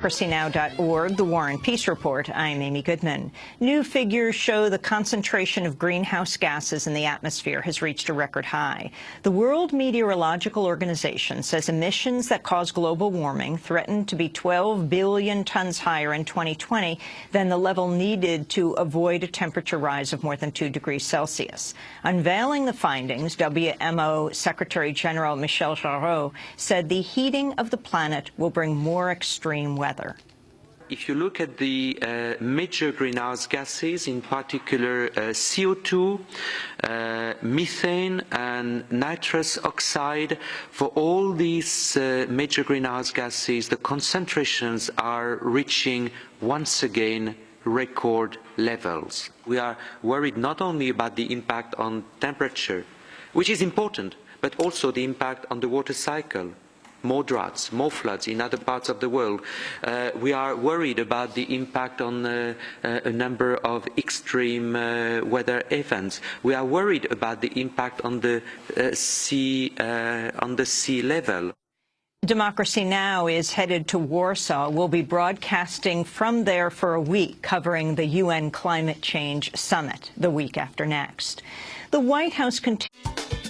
DemocracyNow.org, The War and Peace Report. I'm Amy Goodman. New figures show the concentration of greenhouse gases in the atmosphere has reached a record high. The World Meteorological Organization says emissions that cause global warming threaten to be 12 billion tons higher in 2020 than the level needed to avoid a temperature rise of more than 2 degrees Celsius. Unveiling the findings, WMO Secretary General Michel Jarraud said the heating of the planet will bring more extreme weather weather. If you look at the uh, major greenhouse gases, in particular uh, CO2, uh, methane and nitrous oxide, for all these uh, major greenhouse gases, the concentrations are reaching once again record levels. We are worried not only about the impact on temperature, which is important, but also the impact on the water cycle more droughts, more floods in other parts of the world. Uh, we are worried about the impact on uh, uh, a number of extreme uh, weather events. We are worried about the impact on the uh, sea uh, on the sea level. Democracy Now! is headed to Warsaw. We'll be broadcasting from there for a week, covering the UN Climate Change Summit the week after next. The White House continues